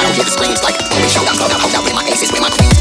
I don't hear the screams like when we showed up, club out, hold out with my aces, with my queens.